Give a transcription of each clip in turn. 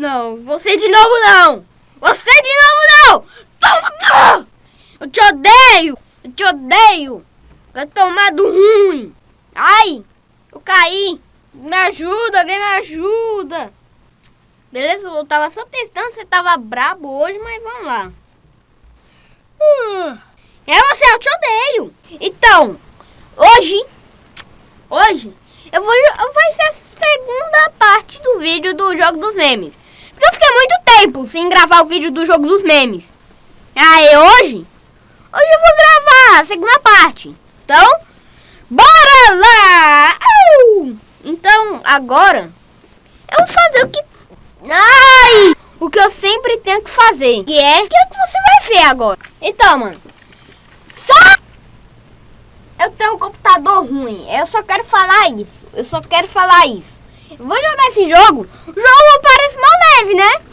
Não, você de novo não! Você de novo não! Toma! Eu te odeio! Eu te odeio! Vai tomar do ruim! Ai! Eu caí! Me ajuda, alguém me ajuda! Beleza, eu tava só testando, você tava brabo hoje, mas vamos lá. É você, eu te odeio! Então, hoje, hoje, eu vou, vai ser a segunda parte do vídeo do Jogo dos Memes. Porque eu fiquei muito tempo sem gravar o vídeo do Jogo dos Memes. Aí hoje, hoje eu vou gravar a segunda parte. Então, bora lá! Então, agora, eu vou fazer o que... Ai! O que eu sempre tenho que fazer. Que é... O que, é que você vai ver agora? Então, mano. Só... Eu tenho um computador ruim. Eu só quero falar isso. Eu só quero falar isso. Eu vou jogar esse jogo. Jogo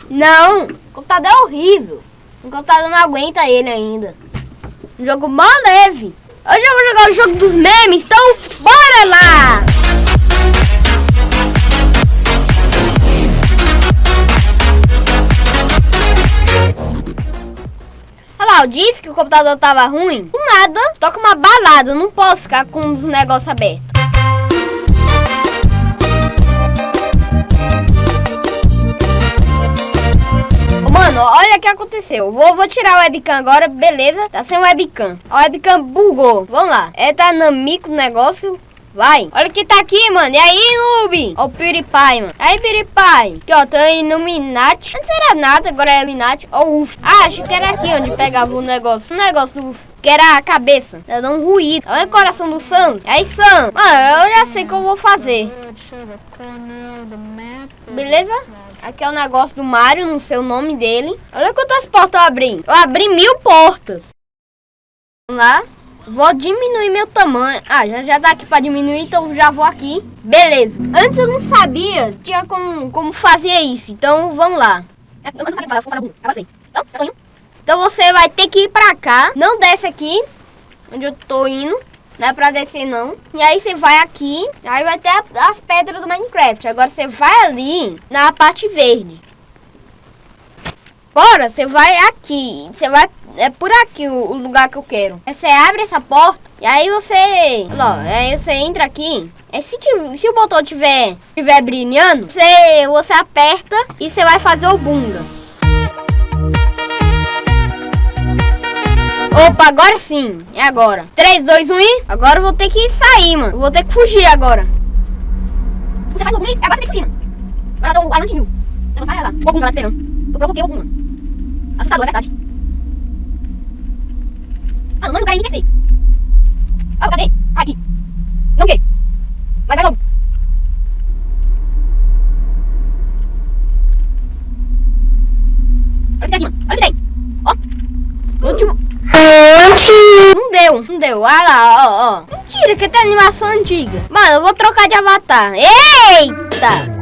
Não. O computador é horrível. O computador não aguenta ele ainda. Um jogo mal leve. Hoje eu vou jogar o jogo dos memes. Então, bora lá! Lá, eu disse que o computador tava ruim. Nada, toca uma balada. Eu não posso ficar com os negócios abertos. Mano, olha o que aconteceu. Vou, vou tirar o webcam agora, beleza? Tá sem webcam. A webcam bugou. Vamos lá. É dinâmico o negócio. Vai. Olha que tá aqui, mano. E aí, noob? Ó o PewDiePie, mano. Aí, PewDiePie. Aqui, ó. Tô Illuminati. Antes era nada, agora é Illuminati. Ó o UF. Ah, achei que era aqui onde pegava o negócio. O negócio UF. Que era a cabeça. Tá dando um ruído. Olha o coração do Sam. Aí, Sam. Mano, eu já sei o que eu vou fazer. Beleza? Aqui é o negócio do Mario, não sei o nome dele. Olha quantas portas eu abri. Eu abri mil portas. Vamos lá. Vou diminuir meu tamanho. Ah, já, já aqui pra diminuir, então já vou aqui. Beleza. Antes eu não sabia, tinha como, como fazer isso. Então, vamos lá. Então, então você vai ter que ir pra cá. Não desce aqui, onde eu tô indo. Não é pra descer não. E aí você vai aqui, aí vai ter as pedras do Minecraft. Agora você vai ali na parte verde. Bora, você vai aqui. Você vai é por aqui o, o, lugar que eu quero. Aí você abre essa porta e aí você... Ó, aí você entra aqui. É, se, se o botão tiver, tiver brilhando, você, você aperta e você vai fazer o bunda. Opa, agora sim. É agora. 3, 2, 1 e... Agora eu vou ter que sair, mano. Eu vou ter que fugir agora. Você faz o bunda agora você tem que fugir, mano. Agora o Arnold viu. Eu vou sair lá. O bunda lá esperando. Eu provoquei o bunda. Assustador, é verdade. Mano, o cara crescer. Ah, cadê? Aqui. Não quer. Vai, vai logo. Olha o que tem aqui, mano. Olha o que tem. Ó. Último. Não deu, não deu. Olha lá, ó, ó. Mentira, que tem animação antiga. Mano, eu vou trocar de avatar. Eita!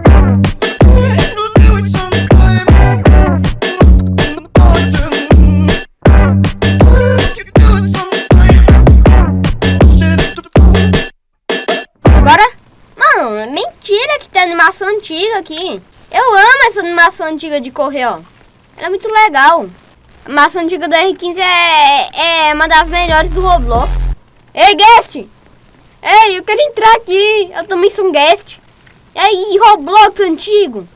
animação antiga aqui. Eu amo essa animação antiga de correr, ó. Ela é muito legal. A animação antiga do R15 é, é uma das melhores do Roblox. Ei, guest! Ei, eu quero entrar aqui. Eu também sou um guest. E aí, Roblox antigo?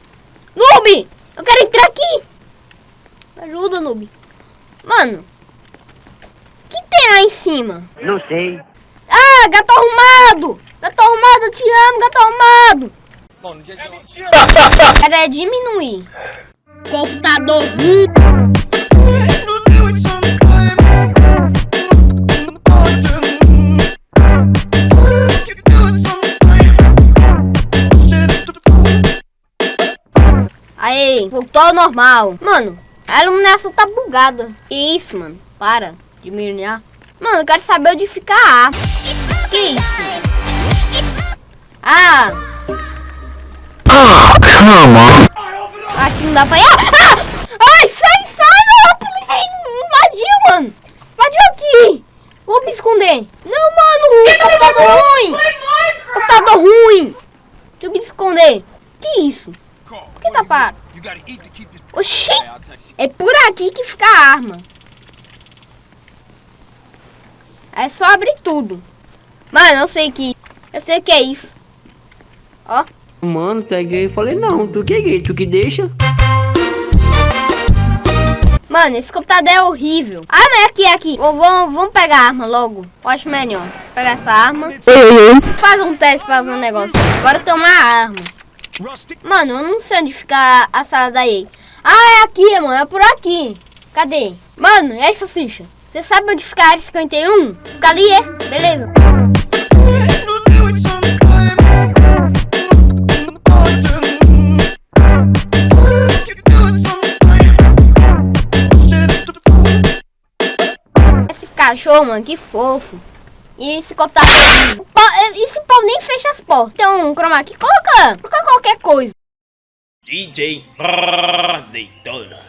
Noob! Eu quero entrar aqui! Ajuda, Noob. Mano, o que tem lá em cima? Não sei. Ah, gato arrumado! Gato arrumado, eu te amo, gato arrumado! Bom, no dia de é mentira! Era diminuir. Computador Aí, ao normal. Mano, a iluminação tá bugada. Isso, mano. Para. Diminuir. Mano, eu quero saber onde fica a A. Que isso? Ah! Come on. Aqui não dá pra ir. Ah! Ai, sai, sai, mano. A polícia invadiu, mano. Invadiu aqui. Vou me esconder. Não, mano. Computador ruim. Computador ruim. Deixa eu me esconder. Que isso? Por que tá parado? Oxi! É por aqui que fica a arma. É só abrir tudo. Mano, eu sei que... Eu sei o que é isso. Ó. Mano, tu é gay? Eu falei, não, tu que é gay, tu que deixa. Mano, esse computador é horrível. Ah, mas aqui, aqui. Vamos, vamos pegar a arma logo. Eu acho melhor. Pegar essa arma. Faz um teste pra ver um negócio. Agora toma a arma. Mano, eu não sei onde fica a sala da EA. Ah, é aqui, mano. É por aqui. Cadê? Mano, é isso, Cicha. Você sabe onde fica a área 51? Fica ali, é? Beleza. Esse cachorro, mano, que fofo. E esse copo tá... Esse pau nem fecha as portas. Então, chroma aqui, coloca, coloca qualquer coisa. DJ Azeitona.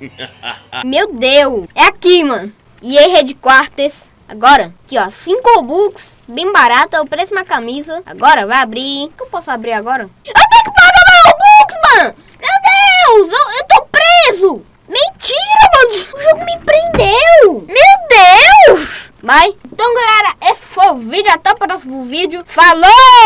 Meu Deus. É aqui, mano. E aí, Headquarters. Agora, aqui, ó. 5 Robux. Bem barato. É o preço de uma camisa. Agora, vai abrir. O que eu posso abrir agora? Eu tenho que pagar meu Robux, mano. Meu Deus. Eu, eu tô preso. Mentira, mano. O jogo me prendeu. Meu Deus. Vai. Então, galera, esse foi o vídeo. Até o próximo vídeo. Falou.